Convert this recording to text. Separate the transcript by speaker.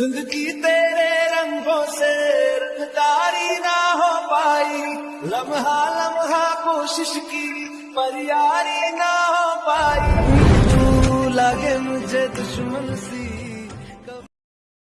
Speaker 1: ज़िंदगी तेरे रंगों से रंगदारी ना हो पाई। लम्हा लम्हा कोशिश की पर यारी ना हो पाई। तू लगे मुझे दुश्मन सी।